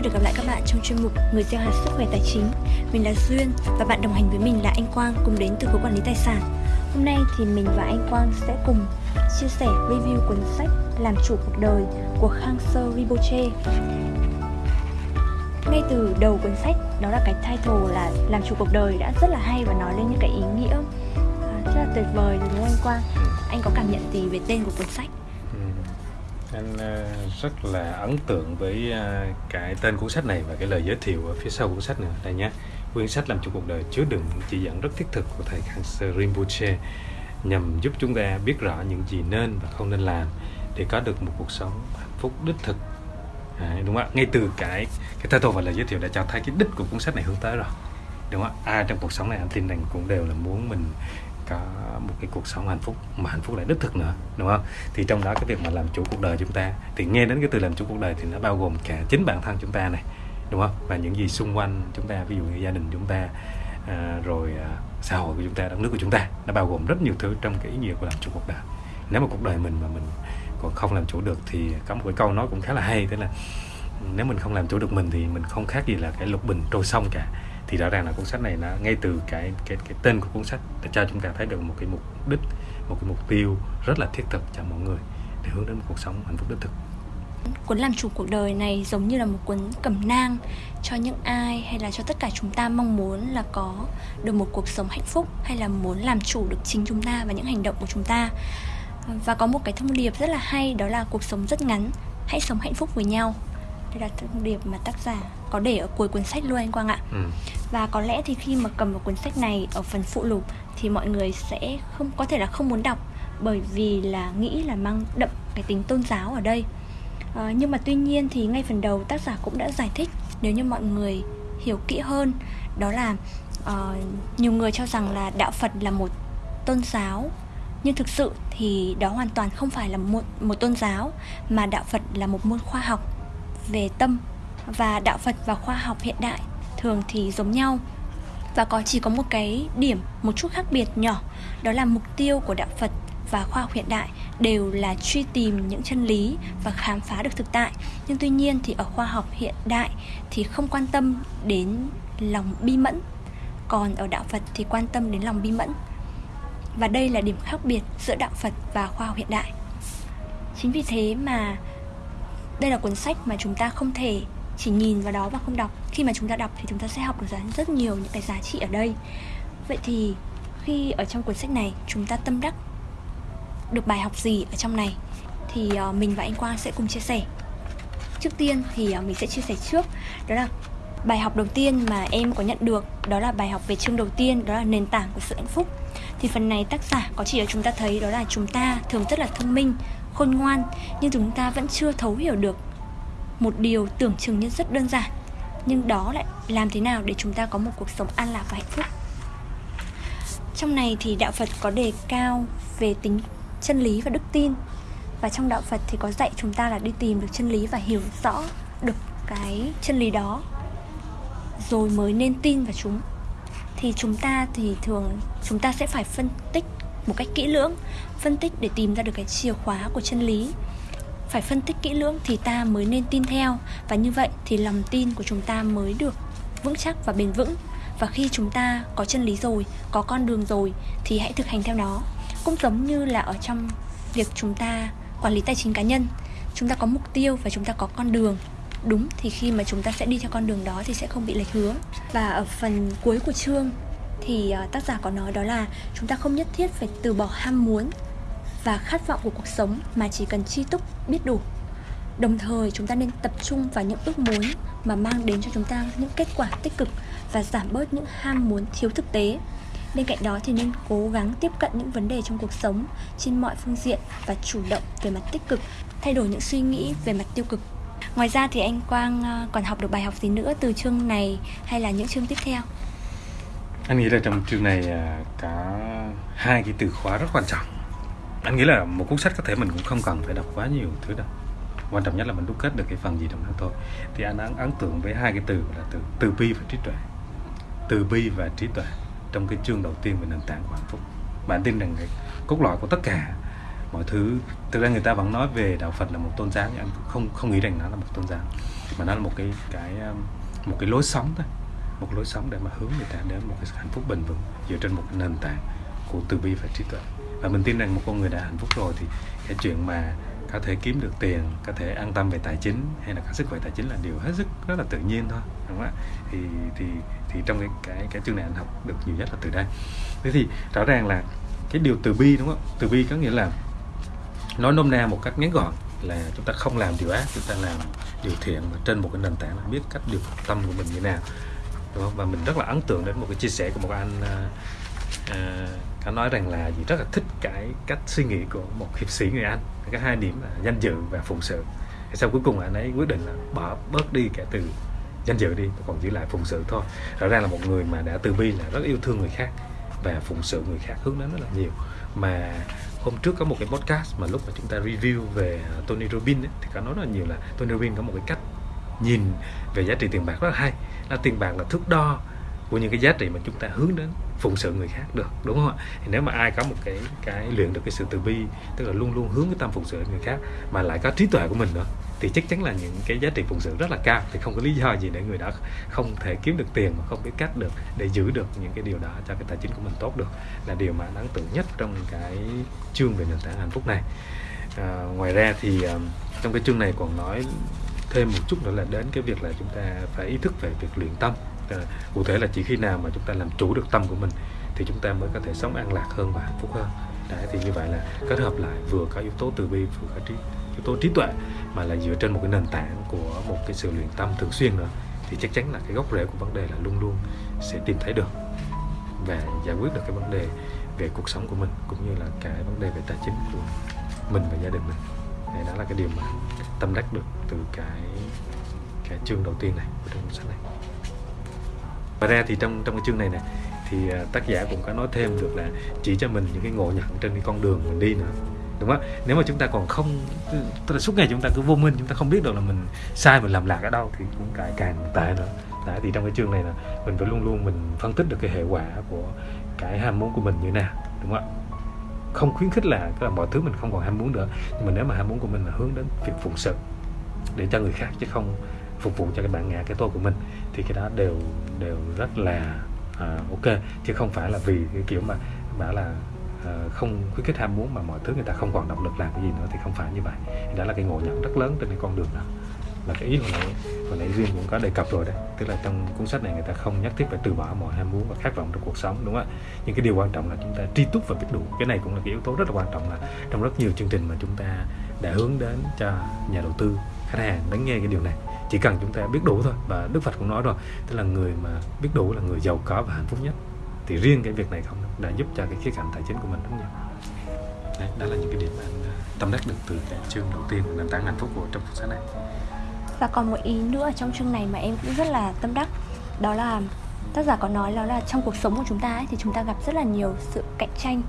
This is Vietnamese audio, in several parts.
vui được gặp lại các bạn trong chuyên mục Người gieo hạt sức khỏe tài chính. Mình là Duyên và bạn đồng hành với mình là anh Quang cùng đến từ khối quản lý tài sản. Hôm nay thì mình và anh Quang sẽ cùng chia sẻ review cuốn sách Làm chủ cuộc đời của Khang Sơ Rinpoche. Ngay từ đầu cuốn sách, đó là cái title là Làm chủ cuộc đời đã rất là hay và nói lên những cái ý nghĩa à, rất là tuyệt vời đúng không anh Quang? Anh có cảm nhận gì về tên của cuốn sách? Anh ờ, rất là ấn tượng với ờ, cái tên cuốn sách này và cái lời giới thiệu ở phía sau cuốn sách nữa đây nhé. Quyển sách làm chủ cuộc đời chứa đựng những chỉ dẫn rất thiết thực của thầy Khyentse Rinpoche nhằm giúp chúng ta biết rõ những gì nên và không nên làm để có được một cuộc sống hạnh phúc đích thực. À, đúng không ạ? Ngay từ cái cái title và lời giới thiệu đã cho thấy cái đích của cuốn sách này hướng tới rồi. Đúng không ạ? Ai trong cuộc sống này anh tin rằng cũng đều là muốn mình có một cái cuộc sống hạnh phúc mà hạnh phúc lại đích thực nữa đúng không? Thì trong đó cái việc mà làm chủ cuộc đời chúng ta thì nghe đến cái từ làm chủ cuộc đời thì nó bao gồm cả chính bản thân chúng ta này đúng không? Và những gì xung quanh chúng ta ví dụ như gia đình chúng ta à, rồi à, xã hội của chúng ta đất nước của chúng ta nó bao gồm rất nhiều thứ trong cái ý nghĩa của làm chủ cuộc đời. Nếu mà cuộc đời mình mà mình còn không làm chủ được thì có một cái câu nói cũng khá là hay thế là nếu mình không làm chủ được mình thì mình không khác gì là cái lục bình trôi sông cả thì rõ ràng là cuốn sách này là ngay từ cái cái cái tên của cuốn sách để cho chúng ta thấy được một cái mục đích, một cái mục tiêu rất là thiết thực cho mọi người để hướng đến một cuộc sống hạnh phúc đích thực. Cuốn làm chủ cuộc đời này giống như là một cuốn cẩm nang cho những ai hay là cho tất cả chúng ta mong muốn là có được một cuộc sống hạnh phúc hay là muốn làm chủ được chính chúng ta và những hành động của chúng ta. Và có một cái thông điệp rất là hay, đó là cuộc sống rất ngắn, hãy sống hạnh phúc với nhau. Đây là thông điệp mà tác giả có để ở cuối cuốn sách luôn anh Quang ạ. Ừ. và có lẽ thì khi mà cầm vào cuốn sách này ở phần phụ lục thì mọi người sẽ không có thể là không muốn đọc bởi vì là nghĩ là mang đậm cái tính tôn giáo ở đây. À, nhưng mà tuy nhiên thì ngay phần đầu tác giả cũng đã giải thích nếu như mọi người hiểu kỹ hơn đó là uh, nhiều người cho rằng là đạo Phật là một tôn giáo. Nhưng thực sự thì đó hoàn toàn không phải là một một tôn giáo mà đạo Phật là một môn khoa học về tâm và đạo Phật và khoa học hiện đại thường thì giống nhau. Và có chỉ có một cái điểm, một chút khác biệt nhỏ, đó là mục tiêu của đạo Phật và khoa học hiện đại đều là truy tìm những chân lý và khám phá được thực tại. Nhưng tuy nhiên thì ở khoa học hiện đại thì không quan tâm đến lòng bi mẫn, còn ở đạo Phật thì quan tâm đến lòng bi mẫn. Và đây là điểm khác biệt giữa đạo Phật và khoa học hiện đại. Chính vì thế mà đây là cuốn sách mà chúng ta không thể chỉ nhìn vào đó và không đọc. Khi mà chúng ta đọc thì chúng ta sẽ học được rất nhiều những cái giá trị ở đây. Vậy thì khi ở trong cuốn sách này, chúng ta tâm đắc được bài học gì ở trong này, thì ờ, mình và anh Quang sẽ cùng chia sẻ. Trước tiên thì ờ, mình sẽ chia sẻ trước. Đó là bài học đầu tiên mà em có nhận được, đó là bài học về chương đầu tiên, đó là nền tảng của sự hạnh phúc. Thì phần này tác giả có chỉ cho chúng ta thấy đó là chúng ta thường rất là thông minh, khôn ngoan, nhưng chúng ta vẫn chưa thấu hiểu được một điều tưởng chừng như rất đơn giản, nhưng đó lại làm thế nào để chúng ta có một cuộc sống an lạc và hạnh phúc? Trong này thì đạo phật có đề cao về tính chân lý và đức tin, và trong đạo phật thì có dạy chúng ta là đi tìm được chân lý và hiểu rõ được cái chân lý đó, rồi mới nên tin vào chúng. Thì chúng ta thì thường, chúng ta sẽ phải phân tích một cách kỹ lưỡng, phân tích để tìm ra được cái chìa khóa của chân lý phải phân tích kỹ lưỡng thì ta mới nên tin theo. Và như vậy thì lòng tin của chúng ta mới được vững chắc và bền vững. Và khi chúng ta có chân lý rồi, có con đường rồi, thì hãy thực hành theo nó. Cũng giống như là ở trong việc chúng ta quản lý tài chính cá nhân, chúng ta có mục tiêu và chúng ta có con đường. Đúng thì khi mà chúng ta sẽ đi theo con đường đó thì sẽ không bị lệch hướng. Và ở phần cuối của chương thì ờ, tác giả có nói đó là chúng ta không nhất thiết phải từ bỏ ham muốn và khát vọng của cuộc sống mà chỉ cần chi túc biết đủ. Đồng thời, chúng ta nên tập trung vào những ước muốn mà mang đến cho chúng ta những kết quả tích cực và giảm bớt những ham muốn thiếu thực tế. Bên cạnh đó thì nên cố gắng tiếp cận những vấn đề trong cuộc sống trên mọi phương diện và chủ động về mặt tích cực, thay đổi những suy nghĩ về mặt tiêu cực. Ngoài ra thì anh quang ờ, còn học được bài học gì nữa từ chương này hay là những chương tiếp theo? Anh nghĩ là trong chương này à, có hai cái từ khóa rất quan trọng anh nghĩ là một cuốn sách có thể mình cũng không cần phải đọc quá nhiều thứ đâu. Quan trọng nhất là mình đúc kết được cái phần gì trong đó thôi. Thì anh ấn, ấn tượng với hai cái từ là từ từ bi và trí tuệ. Từ bi và trí tuệ trong cái chương đầu tiên về nền tảng của hạnh phúc. Bạn tin rằng cái cốt lõi của tất cả mọi thứ thực ra người ta vẫn nói về đạo Phật là một tôn giáo nhưng anh không không nghĩ rằng nó là một tôn giáo. Mà nó là một cái cái um, một cái lối sống thôi. Một lối sống để mà hướng người ta đến một cái hạnh phúc bền vững dựa trên một cái nền tảng của từ bi và trí tuệ và mình tin rằng một con người đã hạnh phúc rồi thì cái chuyện mà có thể kiếm được tiền có thể an tâm về tài chính hay là có sức khỏe tài chính là điều hết sức rất là tự nhiên thôi đúng không ạ? Thì thì thì trong cái cái cái chương này anh học được nhiều nhất là từ đây. Thế thì rõ ràng là cái điều từ bi đúng không? Từ bi có nghĩa là nói nôm na một cách ngắn gọn là chúng ta không làm điều ác chúng ta làm điều thiện mà trên một cái nền tảng là biết cách điều phục tâm của mình như nào đúng không? và mình rất là ấn tượng đến một cái chia sẻ của một anh uh, uh, anh nói rằng là chị rất là thích cái cách suy nghĩ của một hiệp sĩ người anh. Cái hai điểm là danh dự và phụng sự. Thì sau cuối cùng anh ấy quyết định là bỏ bớt đi cái từ danh dự đi còn giữ lại phụng sự thôi. Rõ ràng là một người mà đã từ bi là rất yêu thương người khác và phụng sự người khác hướng đến rất là nhiều. Mà hôm trước có một cái podcast mà lúc mà chúng ta review về à, Tony Robbins ấy, thì có nói rất là nhiều là Tony Robbins có một cái cách nhìn về giá trị tiền bạc rất là hay. Là tiền bạc là thước đo của những cái giá trị mà chúng ta hướng đến phụng sự người khác được đúng không ạ? Thì nếu mà ai có một cái cái luyện được cái sự từ bi tức là luôn luôn hướng cái tâm phụng sự người khác mà lại có trí tuệ của mình nữa thì chắc chắn là những cái giá trị phụng sự rất là cao. Thì không có lý do gì để người đó không thể kiếm được tiền mà không biết cách được để giữ được những cái điều đó cho cái tài chính của mình tốt được. Là điều mà đáng tự nhất trong cái chương về nền tảng hạnh phúc này. À, ngoài ra thì à, trong cái chương này còn nói thêm một chút nữa là đến cái việc là chúng ta phải ý thức về việc luyện tâm. Ờ, cụ thể là chỉ khi nào mà chúng ta làm chủ được tâm của mình thì chúng ta mới có thể sống an lạc hơn và hạnh phúc hơn. Đấy, thì như vậy là kết hợp lại vừa có yếu tố từ bi vừa có trí yếu tố trí tuệ mà là dựa trên một cái nền tảng của một cái sự luyện tâm thường xuyên nữa thì chắc chắn là cái gốc rễ của vấn đề là luôn luôn sẽ tìm thấy được và giải quyết được cái vấn đề về cuộc sống của mình cũng như là cái vấn đề về tài chính của mình và gia đình mình. Đấy, đó là cái điều mà tâm đắc được từ cái cái chương đầu tiên này của trong cuốn sách này và ra thì trong trong cái chương này nè thì à, tác giả cũng có nói thêm được là chỉ cho mình những cái ngộ nhận trên cái con đường mình đi nữa đúng không? Nếu mà chúng ta còn không tức là suốt ngày chúng ta cứ vô minh chúng ta không biết được là mình sai mình làm lạc ở đâu thì cũng càng càng tệ nữa. Đấy, thì trong cái chương này là mình phải luôn luôn mình phân tích được cái hệ quả của cái ham muốn của mình như thế nào đúng không ạ? Không khuyến khích là là mọi thứ mình không còn ham muốn nữa nhưng mà nếu mà ham muốn của mình là hướng đến việc phụng sự để cho người khác chứ không phục vụ cho cái bản ngã cái tôi của mình thì cái đó đều đều rất là uh, ok. Chứ không phải là vì cái kiểu mà bảo là uh, không khuyến khích ham muốn mà mọi thứ người ta không còn động lực làm cái gì nữa thì không phải như vậy. Đó là cái ngộ nhận rất lớn trên cái con đường đó. Là cái ý hồi nãy hồi nãy duyên cũng có đề cập rồi đấy. Tức là trong cuốn sách này người ta không nhất thiết phải từ bỏ mọi ham muốn và khát vọng trong cuộc sống đúng không ạ? Nhưng cái điều quan trọng là chúng ta tri túc và biết đủ. Cái này cũng là cái yếu tố rất là quan trọng là trong rất nhiều chương trình mà chúng ta đã hướng đến cho nhà đầu tư khách hàng lắng nghe cái điều này chỉ cần chúng ta biết đủ thôi và đức phật cũng nói rồi tức là người mà biết đủ là người giàu có và hạnh phúc nhất. Thì riêng cái việc này không đã giúp cho cái khía cạnh tài chính của mình rất nhiều Đấy, đó là những cái điểm mà anh à, tâm đắc được từ cái chương đầu tiên của nền tảng hạnh phúc của trong cuốn sách này. Và còn một ý nữa trong chương này mà em cũng rất là tâm đắc đó là tác giả có nói đó là trong cuộc sống của chúng ta ấy, thì chúng ta gặp rất là nhiều sự cạnh tranh.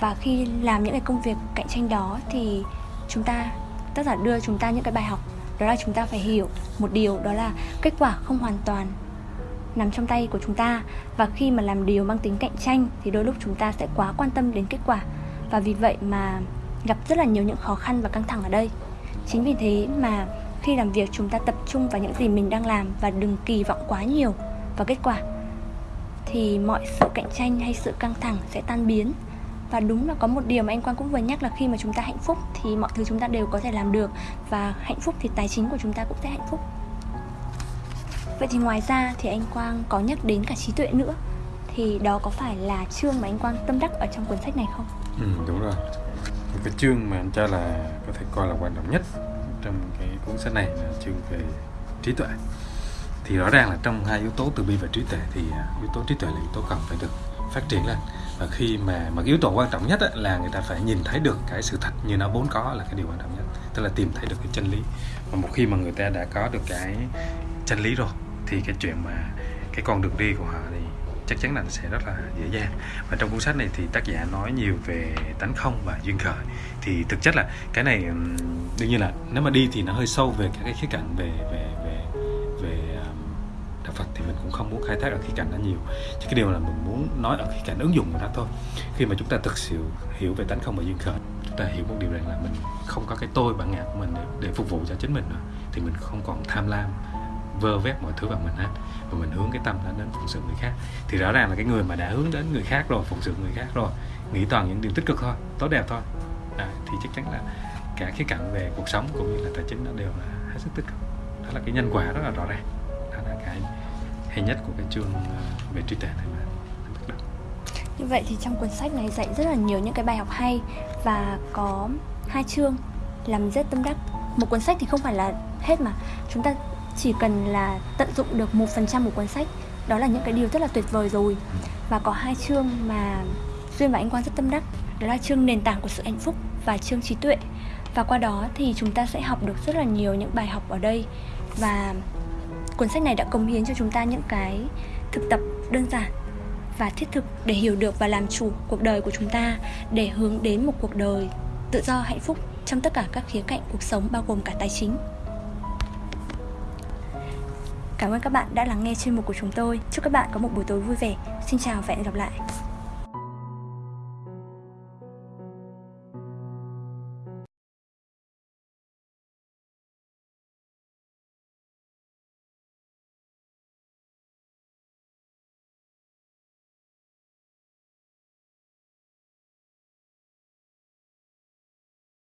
Và khi làm những cái công việc cạnh tranh đó thì chúng ta tác giả đưa chúng ta những cái bài học đó là chúng ta phải hiểu một điều, đó là kết quả không hoàn toàn nằm trong tay của chúng ta. Và khi mà làm điều mang tính cạnh tranh thì đôi lúc chúng ta sẽ quá quan tâm đến kết quả. Và vì vậy mà gặp rất là nhiều những khó khăn và căng thẳng ở đây. Chính vì thế mà khi làm việc chúng ta tập trung vào những gì mình đang làm và đừng kỳ vọng quá nhiều vào kết quả, thì mọi sự cạnh tranh hay sự căng thẳng sẽ tan biến và đúng là có một điều mà anh Quang cũng vừa nhắc là khi mà chúng ta hạnh phúc thì mọi thứ chúng ta đều có thể làm được. Và hạnh phúc thì tài chính của chúng ta cũng sẽ hạnh phúc. Vậy thì ngoài ra thì anh Quang có nhắc đến cả trí tuệ nữa. Thì đó có phải là chương mà anh Quang tâm đắc ở trong cuốn sách này không? Ừ, đúng rồi. Một cái chương mà anh cho là có thể coi là quan trọng nhất trong cái cuốn sách này là chương về trí tuệ. Thì rõ ràng là trong hai yếu tố từ bi và trí tuệ thì à, yếu tố trí tuệ là yếu tố cần phải được phát triển lên và khi mà mà yếu tố quan trọng nhất là người ta phải nhìn thấy được cái sự thật như nó vốn có là cái điều quan trọng nhất. Tức là tìm thấy được cái chân lý. Và một khi mà người ta đã có được cái chân lý rồi, thì cái chuyện mà cái con đường đi của họ thì chắc chắn là sẽ rất là dễ dàng. Và trong cuốn sách này thì tác giả nói nhiều về tánh không và duyên khởi. Thì thực chất là cái này đương nhiên là nếu mà đi thì nó hơi sâu về các cái khía cạnh về về mình cũng không muốn khai thác ở khía cạnh đó nhiều. Chỉ cái điều là mình muốn nói ở khía cạnh ứng dụng của nó thôi. Khi mà chúng ta thực sự hiểu về tánh không và duyên khởi chúng ta hiểu một điều rằng là mình không có cái tôi bản ngã của mình để, để phục vụ cho chính mình nữa thì mình không còn tham lam vơ vét mọi thứ vào mình hết. Và mình hướng cái tâm đó đến phụng sự người khác. Thì rõ ràng là cái người mà đã hướng đến người khác rồi phụng sự người khác rồi nghĩ toàn những điều tích cực thôi tốt đẹp thôi. À, thì chắc chắn là cả khía cạnh về cuộc sống cũng như là tài chính nó đều là hết sức tích cực. Đó là cái nhân quả rất là rõ ràng hay nhất của cái chương à, về trí tuệ này mà. Như vậy thì trong cuốn sách này dạy rất là nhiều những cái bài học hay và có hai chương làm rất tâm đắc. Một cuốn sách thì không phải là hết mà. Chúng ta chỉ cần là tận dụng được một phần trăm của cuốn sách. Đó là những cái điều rất là tuyệt vời rồi. Và có hai chương mà duyên và anh quang rất tâm đắc. Đó là chương nền tảng của sự hạnh phúc và chương trí tuệ. Và qua đó thì chúng ta sẽ học được rất là nhiều những bài học ở đây. Và cuốn sách này đã cống hiến cho chúng ta những cái thực tập đơn giản và thiết thực để hiểu được và làm chủ cuộc đời của chúng ta, để hướng đến một cuộc đời tự do, hạnh phúc trong tất cả các khía cạnh cuộc sống, bao gồm cả tài chính Cảm ơn các bạn đã lắng nghe chuyên mục của chúng tôi. Chúc các bạn có một buổi tối vui vẻ. Xin chào và hẹn gặp lại.